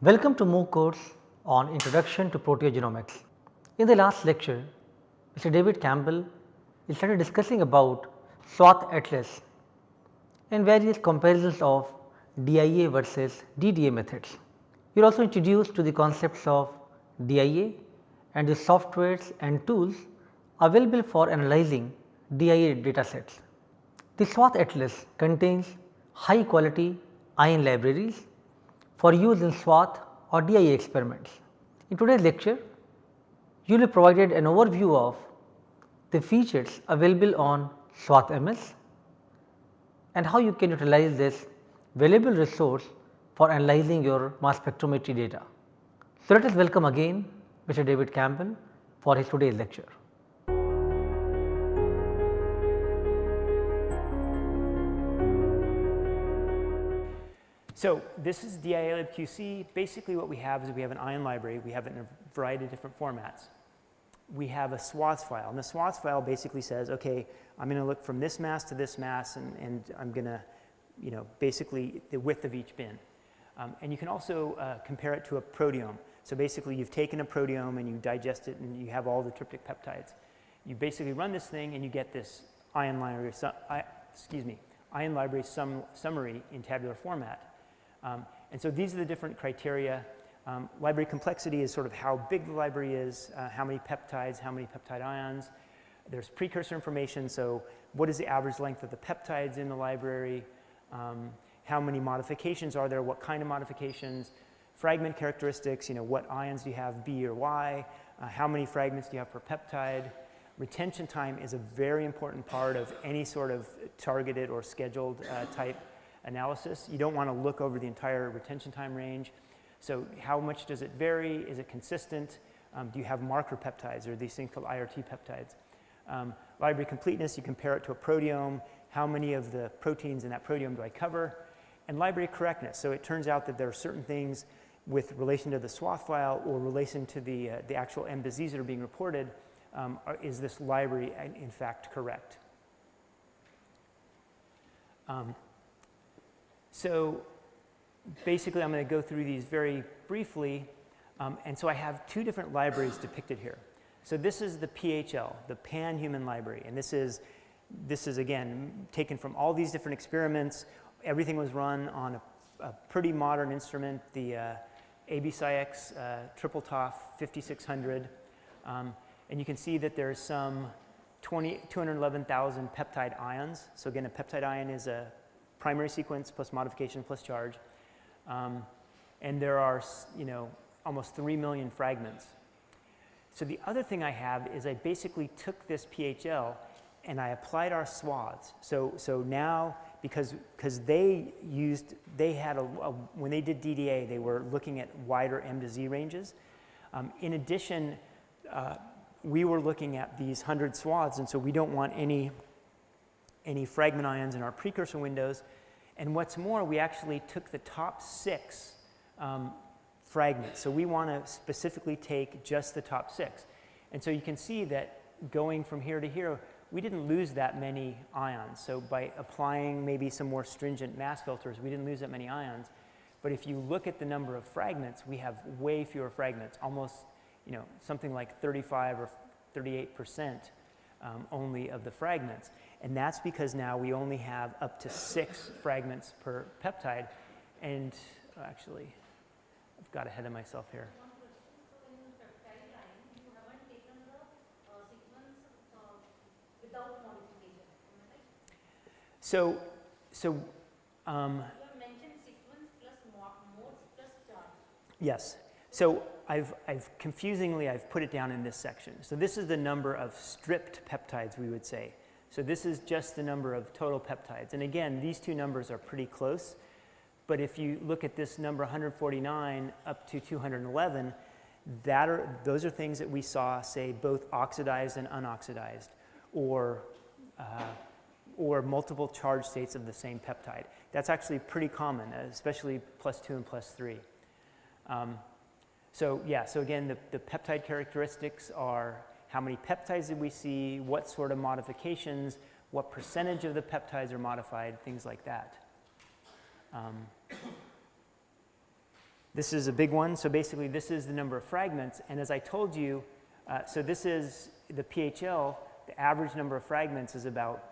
Welcome to MOOC course on Introduction to Proteogenomics. In the last lecture, Mr. David Campbell started discussing about swath atlas and various comparisons of DIA versus DDA methods. We are also introduced to the concepts of DIA and the softwares and tools available for analyzing DIA data sets. The swath atlas contains high quality ion libraries for use in SWATH or DIA experiments. In today's lecture, you will be provided an overview of the features available on SWATH MS and how you can utilize this valuable resource for analyzing your mass spectrometry data. So, let us welcome again Mr. David Campbell for his today's lecture. So this is DIA QC. Basically what we have is we have an ion library. We have it in a variety of different formats. We have a SWATHs file and the SWATHs file basically says, okay, I'm going to look from this mass to this mass and, and I'm going to, you know, basically the width of each bin. Um, and you can also uh, compare it to a proteome. So basically you've taken a proteome and you digest it and you have all the tryptic peptides. You basically run this thing and you get this ion library, excuse me, ion library sum, summary in tabular format. Um, and so these are the different criteria. Um, library complexity is sort of how big the library is, uh, how many peptides, how many peptide ions. There's precursor information, so what is the average length of the peptides in the library, um, how many modifications are there, what kind of modifications, fragment characteristics, you know, what ions do you have, B or Y, uh, how many fragments do you have per peptide. Retention time is a very important part of any sort of targeted or scheduled uh, type analysis. You don't want to look over the entire retention time range. So how much does it vary? Is it consistent? Um, do you have marker peptides or these things called IRT peptides? Um, library completeness, you compare it to a proteome. How many of the proteins in that proteome do I cover? And library correctness. So it turns out that there are certain things with relation to the swath file or relation to the, uh, the actual M to Zs that are being reported, um, are, is this library in fact correct? Um, so basically I'm going to go through these very briefly. Um, and so I have two different libraries depicted here. So this is the PHL, the Pan-Human Library. And this is, this is again, taken from all these different experiments. Everything was run on a, a pretty modern instrument, the uh, AB SCIEX uh, Triple TOF 5600. Um, and you can see that there's some 20, 211,000 peptide ions. So again, a peptide ion is a primary sequence plus modification plus charge. Um, and there are, you know, almost 3 million fragments. So the other thing I have is I basically took this PHL and I applied our swaths. So, so now, because, because they used, they had a, a, when they did DDA, they were looking at wider M to Z ranges. Um, in addition, uh, we were looking at these 100 swaths, and so we don't want any any fragment ions in our precursor windows. And what's more, we actually took the top six um, fragments. So we want to specifically take just the top six. And so you can see that going from here to here, we didn't lose that many ions. So by applying maybe some more stringent mass filters, we didn't lose that many ions. But if you look at the number of fragments, we have way fewer fragments, almost, you know, something like 35 or 38 percent um, only of the fragments. And that's because now we only have up to six fragments per peptide. And oh, actually, I've got ahead of myself here. So, so, um, yes. So I've, I've confusingly, I've put it down in this section. So this is the number of stripped peptides, we would say. So this is just the number of total peptides. And again, these two numbers are pretty close. But if you look at this number 149 up to 211, that are, those are things that we saw, say, both oxidized and unoxidized, or, uh, or multiple charge states of the same peptide. That's actually pretty common, especially plus two and plus three. Um, so yeah, so again, the, the peptide characteristics are how many peptides did we see, what sort of modifications, what percentage of the peptides are modified, things like that. Um, This is a big one. So basically, this is the number of fragments. And as I told you, uh, so this is the PHL, the average number of fragments is about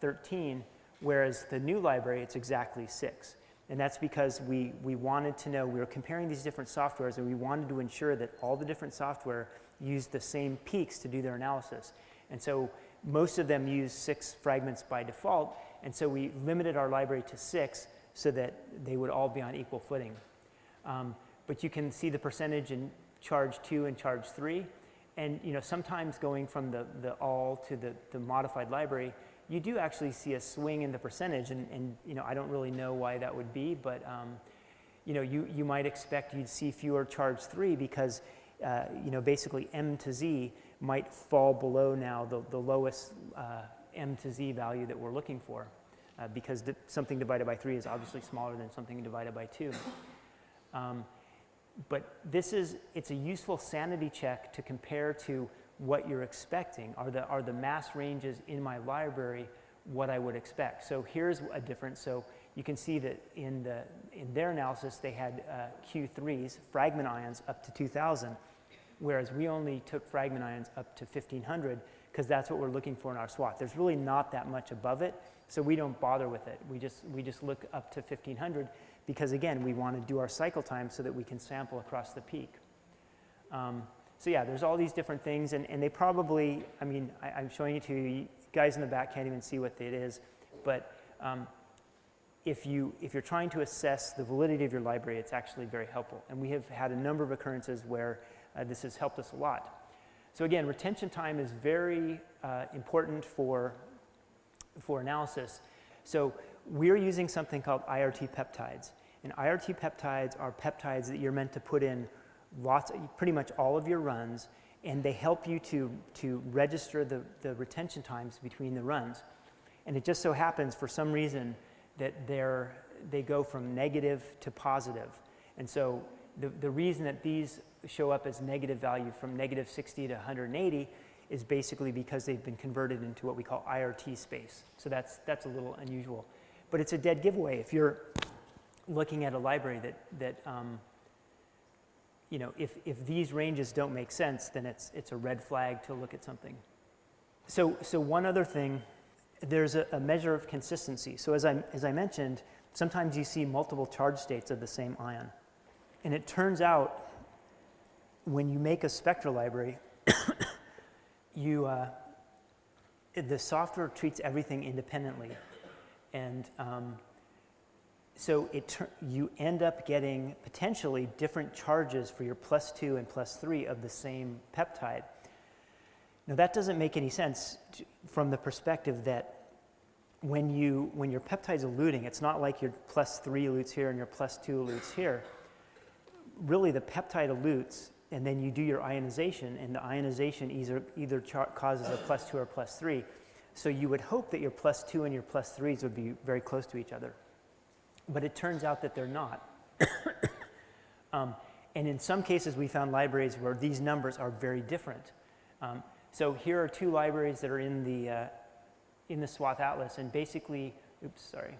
13, whereas the new library, it's exactly six. And that's because we, we wanted to know, we were comparing these different softwares and we wanted to ensure that all the different software used the same peaks to do their analysis. And so most of them use six fragments by default, and so we limited our library to six so that they would all be on equal footing. Um, but you can see the percentage in charge two and charge three. And you know, sometimes going from the, the all to the, the modified library, you do actually see a swing in the percentage. And, and you know, I don't really know why that would be, but um, you know, you, you might expect you'd see fewer charge three because uh, you know, basically M to Z might fall below now the, the lowest uh, M to Z value that we're looking for uh, because something divided by 3 is obviously smaller than something divided by 2. Um, but this is, it's a useful sanity check to compare to what you're expecting. Are the, are the mass ranges in my library what I would expect? So here's a difference. So you can see that in, the, in their analysis, they had uh, Q3s, fragment ions, up to 2,000 whereas we only took fragment ions up to 1500 because that's what we're looking for in our swath. There's really not that much above it, so we don't bother with it. We just, we just look up to 1500 because again, we want to do our cycle time so that we can sample across the peak. Um, so yeah, there's all these different things, and, and they probably, I mean, I, am showing it to you. you. Guys in the back can't even see what it is, but um, if, you, if you're trying to assess the validity of your library, it's actually very helpful. And we have had a number of occurrences where uh, this has helped us a lot. So again, retention time is very uh, important for, for analysis. So we're using something called IRT peptides. And IRT peptides are peptides that you're meant to put in lots, pretty much all of your runs, and they help you to, to register the, the retention times between the runs. And it just so happens, for some reason, that they're, they go from negative to positive. And so the, the reason that these show up as negative value from negative 60 to 180 is basically because they've been converted into what we call IRT space. So that's, that's a little unusual. But it's a dead giveaway if you're looking at a library that, that um, you know, if, if these ranges don't make sense, then it's, it's a red flag to look at something. So, so one other thing, there's a, a measure of consistency. So as I, as I mentioned, sometimes you see multiple charge states of the same ion. And it turns out when you make a spectra library, you, uh, the software treats everything independently. And um, so it you end up getting potentially different charges for your plus two and plus three of the same peptide. Now that doesn't make any sense to, from the perspective that when, you, when your peptide's eluting, it's not like your plus three elutes here and your plus two elutes here. Really the peptide elutes and then you do your ionization, and the ionization either, either causes a plus two or plus three. So you would hope that your plus two and your plus threes would be very close to each other. But it turns out that they're not. um, and in some cases, we found libraries where these numbers are very different. Um, so here are two libraries that are in the, uh, in the SWATH atlas, and basically, oops, sorry.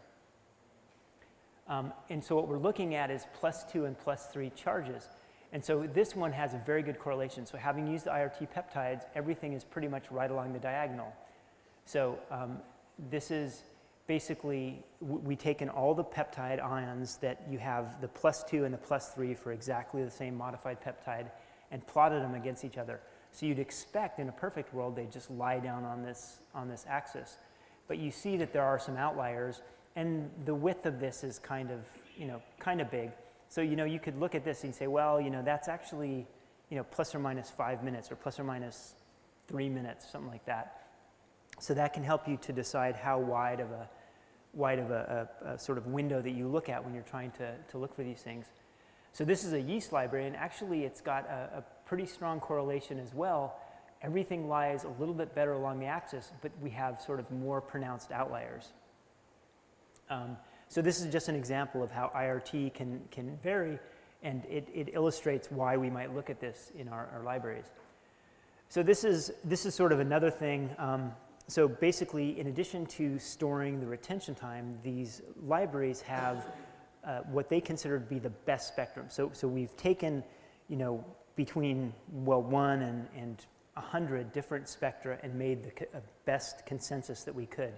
Um, and so what we're looking at is plus two and plus three charges. And so this one has a very good correlation. So having used the IRT peptides, everything is pretty much right along the diagonal. So um, this is basically, we taken all the peptide ions that you have the plus two and the plus three for exactly the same modified peptide and plotted them against each other. So you'd expect in a perfect world they just lie down on this, on this axis. But you see that there are some outliers and the width of this is kind of, you know, kind of big. So, you know, you could look at this and say, well, you know, that's actually, you know, plus or minus five minutes or plus or minus three minutes, something like that. So that can help you to decide how wide of a, wide of a, a, a sort of window that you look at when you're trying to, to look for these things. So this is a yeast library, and actually it's got a, a pretty strong correlation as well. Everything lies a little bit better along the axis, but we have sort of more pronounced outliers. Um, so this is just an example of how IRT can, can vary, and it, it illustrates why we might look at this in our, our libraries. So this is, this is sort of another thing. Um, so basically, in addition to storing the retention time, these libraries have uh, what they consider to be the best spectrum. So, so we've taken, you know, between, well, one and, and 100 different spectra and made the co- uh, best consensus that we could.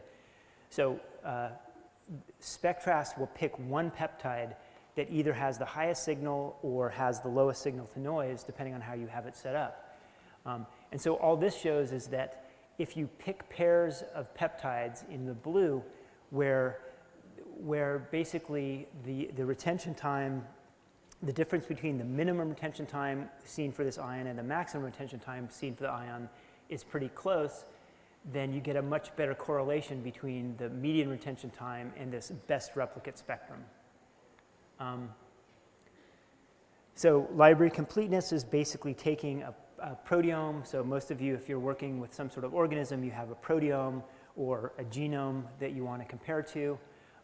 So uh, Spectrast will pick one peptide that either has the highest signal or has the lowest signal to noise, depending on how you have it set up. Um, and so all this shows is that if you pick pairs of peptides in the blue, where, where basically the, the retention time, the difference between the minimum retention time seen for this ion and the maximum retention time seen for the ion is pretty close, then you get a much better correlation between the median retention time and this best replicate spectrum. Um, so library completeness is basically taking a, a, proteome. So most of you, if you're working with some sort of organism, you have a proteome or a genome that you want to compare to.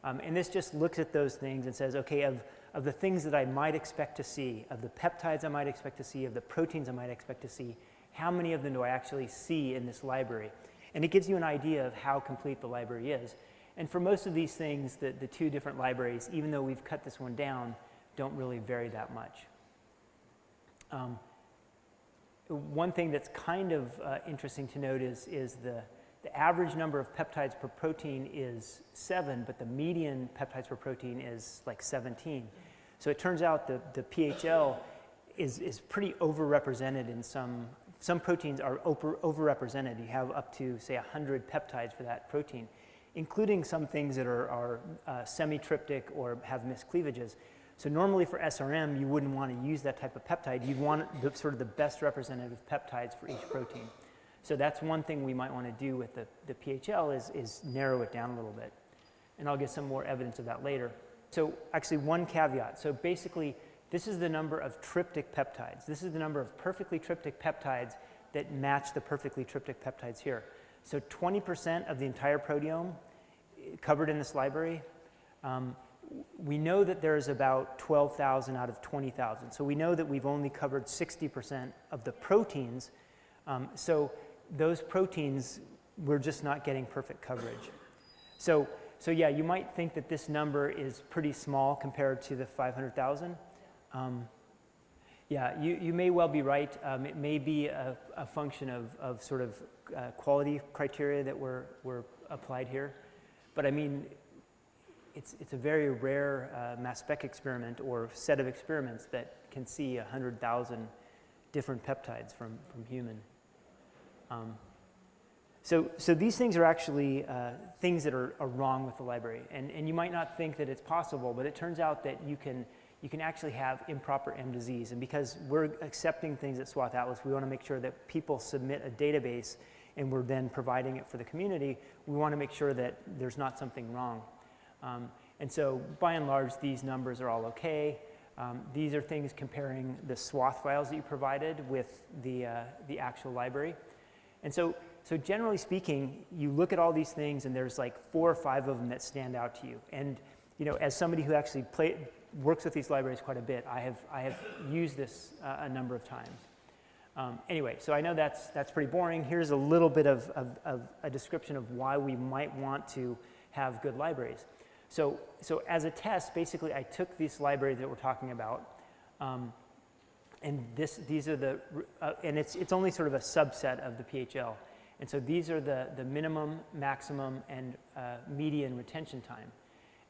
Um, and this just looks at those things and says, okay, of, of the things that I might expect to see, of the peptides I might expect to see, of the proteins I might expect to see, how many of them do I actually see in this library? And it gives you an idea of how complete the library is. And for most of these things, the, the two different libraries, even though we've cut this one down, don't really vary that much. Um, one thing that's kind of uh, interesting to note is, is the, the average number of peptides per protein is seven, but the median peptides per protein is like 17. So it turns out the, the PHL is, is pretty overrepresented in some, some proteins are over, overrepresented. You have up to, say, 100 peptides for that protein, including some things that are, are uh, semi-tryptic or have miscleavages. So normally for SRM, you wouldn't want to use that type of peptide. You'd want the, sort of the best representative peptides for each protein. So that's one thing we might want to do with the, the PHL is, is narrow it down a little bit. And I'll get some more evidence of that later. So actually one caveat. So basically, this is the number of tryptic peptides. This is the number of perfectly tryptic peptides that match the perfectly tryptic peptides here. So 20% of the entire proteome eh, covered in this library um, we know that there's about 12,000 out of 20,000. So we know that we've only covered 60% of the proteins. Um, so those proteins, we're just not getting perfect coverage. So, so yeah, you might think that this number is pretty small compared to the 500,000. Um, yeah, you, you may well be right. Um, it may be a, a function of, of sort of uh, quality criteria that were, were applied here. But I mean, it's, it's a very rare uh, mass spec experiment or set of experiments that can see 100,000 different peptides from, from human. Um, so, so these things are actually uh, things that are, are, wrong with the library. And, and you might not think that it's possible, but it turns out that you can, you can actually have improper M to Zs. And because we're accepting things at Swath Atlas, we want to make sure that people submit a database and we're then providing it for the community. We want to make sure that there's not something wrong. Um, and so by and large, these numbers are all okay. Um, these are things comparing the swath files that you provided with the, uh, the actual library. And so, so generally speaking, you look at all these things and there's like four or five of them that stand out to you. And you know, as somebody who actually play, works with these libraries quite a bit, I have, I have used this uh, a number of times. Um, anyway, so I know that's, that's pretty boring. Here's a little bit of, of, of a description of why we might want to have good libraries. So, so as a test, basically I took this library that we're talking about, um, and this, these are the, uh, and it's, it's only sort of a subset of the PHL. And so these are the, the minimum, maximum, and uh, median retention time.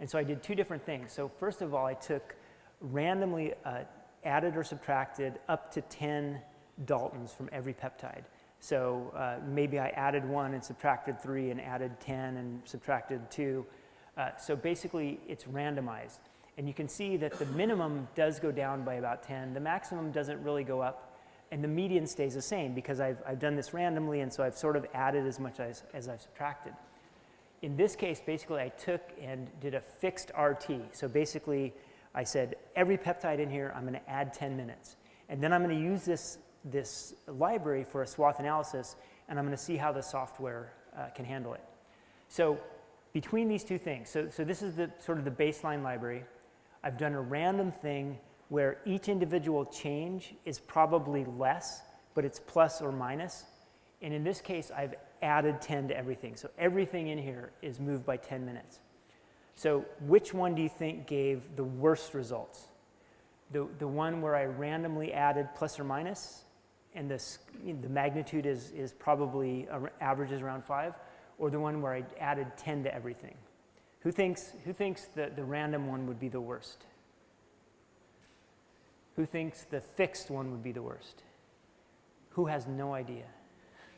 And so I did two different things. So first of all, I took randomly uh, added or subtracted up to 10 Daltons from every peptide. So uh, maybe I added one and subtracted three and added 10 and subtracted two. Uh, so basically, it's randomized. And you can see that the minimum does go down by about 10. The maximum doesn't really go up. And the median stays the same because I've, I've done this randomly, and so I've sort of added as much as, as I've subtracted. In this case, basically, I took and did a fixed RT. So basically, I said, every peptide in here, I'm going to add 10 minutes. And then I'm going to use this, this library for a swath analysis, and I'm going to see how the software uh, can handle it. So between these two things, so, so this is the sort of the baseline library. I've done a random thing where each individual change is probably less, but it's plus or minus. And in this case, I've added 10 to everything. So everything in here is moved by 10 minutes. So which one do you think gave the worst results? The, the one where I randomly added plus or minus, and this, the magnitude is, is probably averages around 5, or the one where I added 10 to everything? Who thinks, who thinks that the random one would be the worst? Who thinks the fixed one would be the worst? Who has no idea?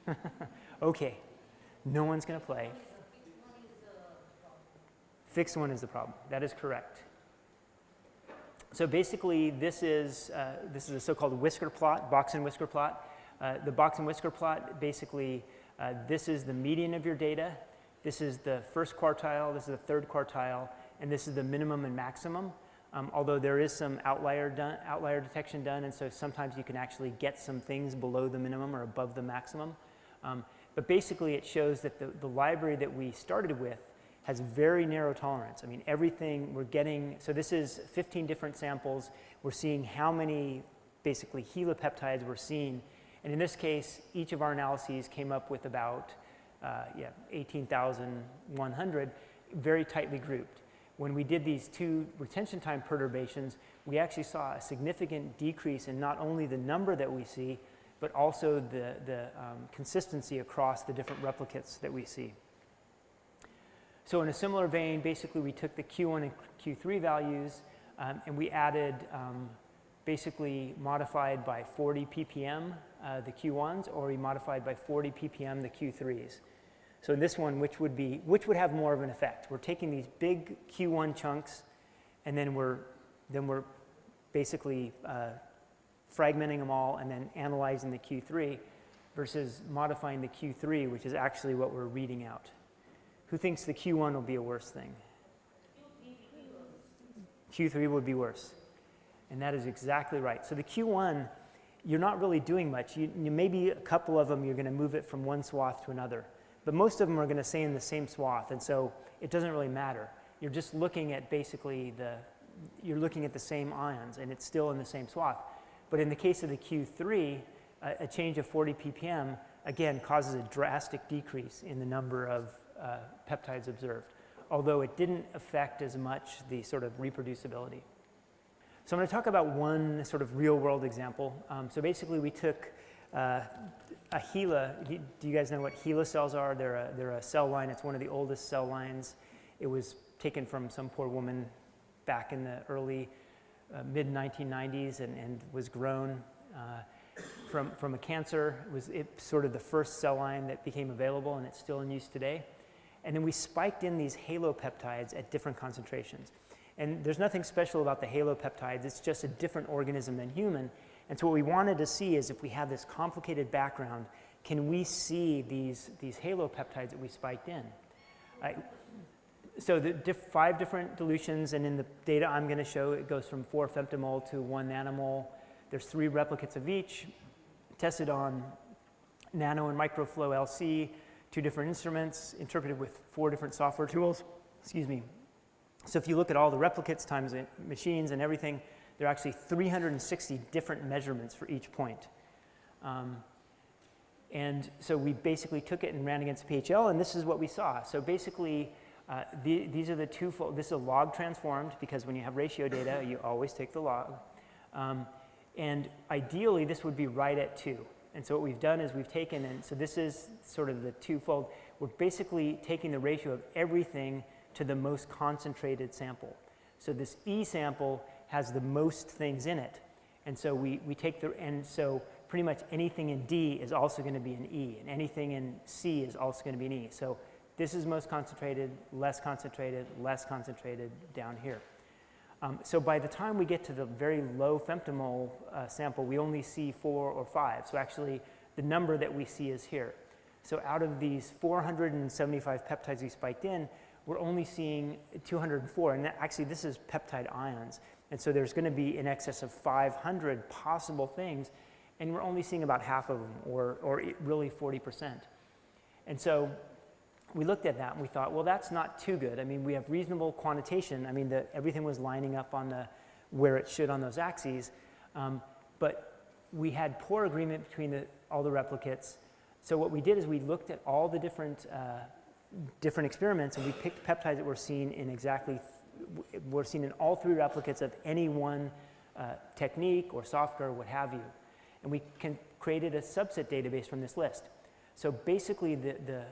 okay, no one's going to play. Fixed one is the problem. That is correct. So basically, this is, uh, this is a so-called whisker plot, box and whisker plot. Uh, the box and whisker plot, basically, uh, this is the median of your data. This is the first quartile, this is the third quartile, and this is the minimum and maximum. Um, although there is some outlier, done, outlier detection done, and so sometimes you can actually get some things below the minimum or above the maximum. Um, but basically, it shows that the, the library that we started with has very narrow tolerance. I mean, everything we're getting, so this is 15 different samples. We're seeing how many basically halopeptides we're seeing. And in this case, each of our analyses came up with about uh, yeah, 18,100, very tightly grouped. When we did these two retention time perturbations, we actually saw a significant decrease in not only the number that we see, but also the, the um, consistency across the different replicates that we see. So in a similar vein, basically we took the Q1 and Q3 values um, and we added um, basically modified by 40 ppm uh, the Q1s or we modified by 40 ppm the Q3s. So in this one, which would be, which would have more of an effect? We're taking these big Q1 chunks and then we're, then we're basically uh, fragmenting them all and then analyzing the Q3 versus modifying the Q3, which is actually what we're reading out. Who thinks the Q1 will be a worse thing? Q3 would be worse. And that is exactly right. So the Q1, you're not really doing much. You, you maybe a couple of them, you're going to move it from one swath to another. But most of them are going to stay in the same swath. And so it doesn't really matter. You're just looking at basically the, you're looking at the same ions and it's still in the same swath. But in the case of the Q3, a, a change of 40 ppm, again, causes a drastic decrease in the number of uh, peptides observed, although it didn't affect as much the sort of reproducibility. So I'm going to talk about one sort of real world example. Um, so basically we took uh, a HeLa, do you guys know what HeLa cells are? They're a, they're a cell line, it's one of the oldest cell lines. It was taken from some poor woman back in the early uh, mid 1990s and, and was grown uh, from, from a cancer. It was it sort of the first cell line that became available and it's still in use today. And then we spiked in these halopeptides at different concentrations. And there's nothing special about the halopeptides, it's just a different organism than human. And so what we wanted to see is if we have this complicated background, can we see these, these halopeptides that we spiked in? I, so the diff, five different dilutions, and in the data I'm going to show, it goes from 4 femtomole to 1 nanomole. There's three replicates of each, tested on nano and microflow LC, two different instruments, interpreted with four different software tools. Excuse me. So if you look at all the replicates times machines and everything, there are actually 360 different measurements for each point. Um, and so we basically took it and ran against PHL, and this is what we saw. So basically, uh, the, these are the two-fold. this is a log transformed, because when you have ratio data, you always take the log. Um, and ideally, this would be right at 2. And so what we've done is we've taken, and so this is sort of the twofold, we're basically taking the ratio of everything to the most concentrated sample. So this E sample has the most things in it. And so we, we take the, and so pretty much anything in D is also going to be an E, and anything in C is also going to be an E. So this is most concentrated, less concentrated, less concentrated down here. Um, so by the time we get to the very low femtomole uh, sample, we only see four or five. So actually, the number that we see is here. So out of these 475 peptides we spiked in, we're only seeing 204. And actually, this is peptide ions. And so there's going to be in excess of 500 possible things. And we're only seeing about half of them, or, or really 40%. And so we looked at that and we thought, well, that's not too good. I mean, we have reasonable quantitation. I mean, the, everything was lining up on the, where it should on those axes. Um, but we had poor agreement between the, all the replicates. So what we did is we looked at all the different uh, different experiments and we picked peptides that were seen in exactly, were seen in all three replicates of any one uh, technique or software, or what have you. And we can, created a subset database from this list. So basically the, the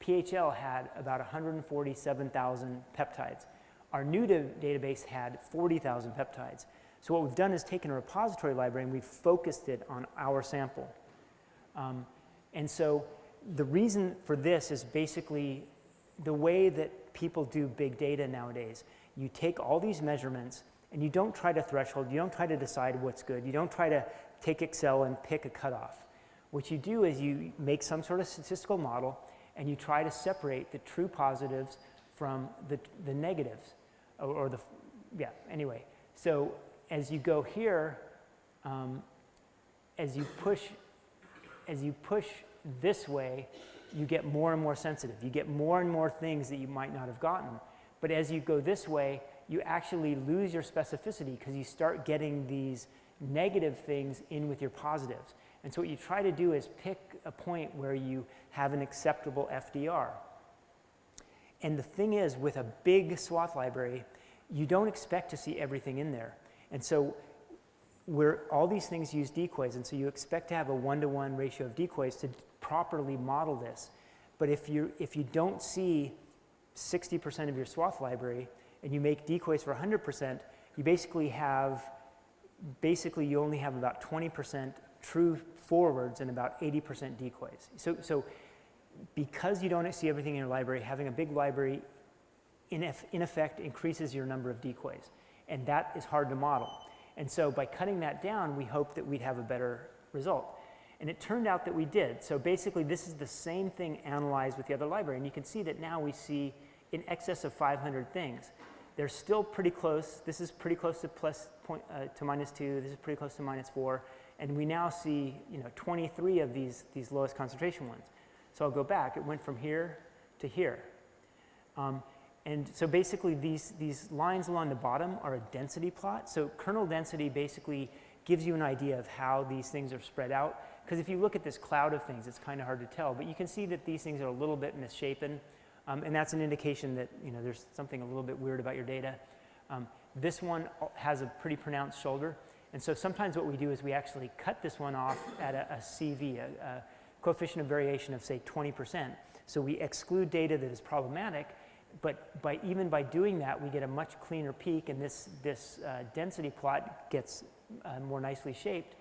PHL had about 147,000 peptides. Our new database had 40,000 peptides. So what we've done is taken a repository library and we've focused it on our sample. Um, and so the reason for this is basically the way that people do big data nowadays. You take all these measurements and you don't try to threshold, you don't try to decide what's good, you don't try to take Excel and pick a cutoff. What you do is you make some sort of statistical model and you try to separate the true positives from the, the negatives or, or the, yeah, anyway. So as you go here, um, as you push, as you push this way, you get more and more sensitive. You get more and more things that you might not have gotten. But as you go this way, you actually lose your specificity because you start getting these negative things in with your positives. And so what you try to do is pick a point where you have an acceptable FDR. And the thing is, with a big swath library, you don't expect to see everything in there. And so where all these things use decoys, and so you expect to have a one-to-one -one ratio of decoys to properly model this. But if you, if you don't see 60% of your swath library and you make decoys for 100%, you basically have, basically you only have about 20% true forwards and about 80% decoys. So, so because you don't see everything in your library, having a big library in, in effect increases your number of decoys. And that is hard to model. And so by cutting that down, we hope that we'd have a better result. And it turned out that we did. So basically, this is the same thing analyzed with the other library. And you can see that now we see in excess of 500 things. They're still pretty close. This is pretty close to plus point, uh, to minus 2. This is pretty close to minus 4. And we now see you know, 23 of these, these lowest concentration ones. So I'll go back. It went from here to here. Um, and so basically these, these lines along the bottom are a density plot. So kernel density basically gives you an idea of how these things are spread out. Because if you look at this cloud of things, it's kind of hard to tell. But you can see that these things are a little bit misshapen. Um, and that's an indication that you know, there's something a little bit weird about your data. Um, this one has a pretty pronounced shoulder. And so sometimes what we do is we actually cut this one off at a, a CV, a, a coefficient of variation of say 20%. So we exclude data that is problematic but by, even by doing that, we get a much cleaner peak, and this, this uh, density plot gets uh, more nicely shaped,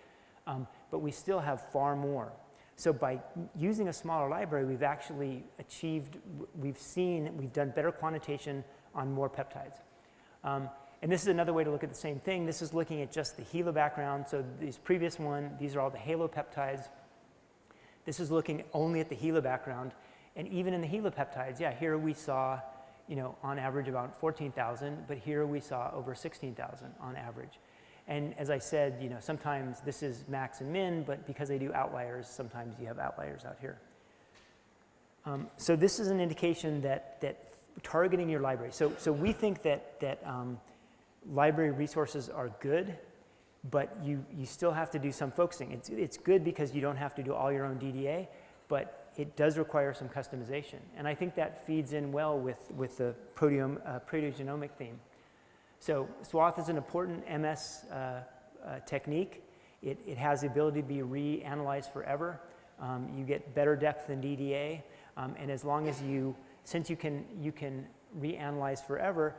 um, but we still have far more. So by using a smaller library, we've actually achieved, we've seen, we've done better quantitation on more peptides. Um, and this is another way to look at the same thing. This is looking at just the HeLa background. So these previous one, these are all the halopeptides. This is looking only at the HeLa background. And even in the HeLa peptides, yeah, here we saw you know, on average about 14,000, but here we saw over 16,000 on average. And as I said, you know, sometimes this is max and min, but because they do outliers, sometimes you have outliers out here. Um, so this is an indication that, that targeting your library. So, so we think that, that um, library resources are good, but you, you still have to do some focusing. It's, it's good because you don't have to do all your own DDA, but it does require some customization. And I think that feeds in well with, with the proteome, uh, proteogenomic theme. So swath is an important MS uh, uh, technique. It, it has the ability to be reanalyzed forever. Um, you get better depth than DDA. Um, and as long as you, since you can, you can reanalyze forever,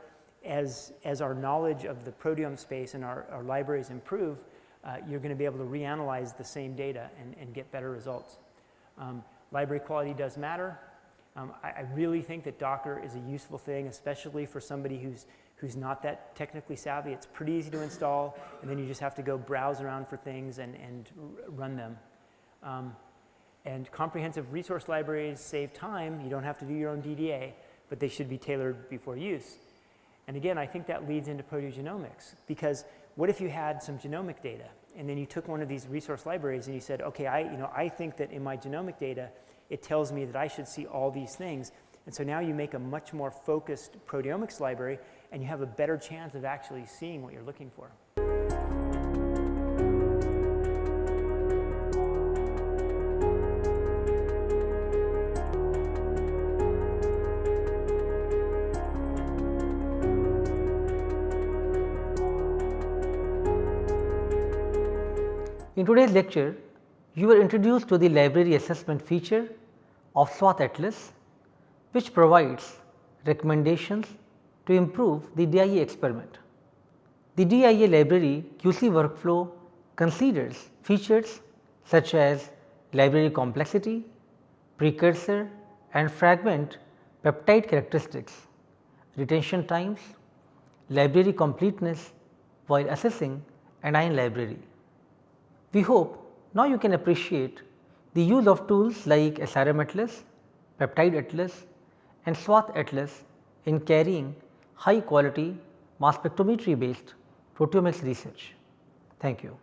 as, as our knowledge of the proteome space and our, our libraries improve, uh, you're going to be able to reanalyze the same data and, and get better results. Um, Library quality does matter. Um, I, I, really think that Docker is a useful thing, especially for somebody who's, who's not that technically savvy. It's pretty easy to install, and then you just have to go browse around for things and, and run them. Um, and comprehensive resource libraries save time. You don't have to do your own DDA, but they should be tailored before use. And again, I think that leads into proteogenomics, because what if you had some genomic data and then you took one of these resource libraries and you said, okay, I, you know, I think that in my genomic data, it tells me that I should see all these things. And so now you make a much more focused proteomics library and you have a better chance of actually seeing what you're looking for. In today's lecture, you were introduced to the library assessment feature of SWATH Atlas, which provides recommendations to improve the DIA experiment. The DIA library QC workflow considers features such as library complexity, precursor and fragment peptide characteristics, retention times, library completeness while assessing an ion library. We hope now you can appreciate the use of tools like SRM Atlas, Peptide Atlas and swath Atlas in carrying high quality mass spectrometry based proteomics research. Thank you.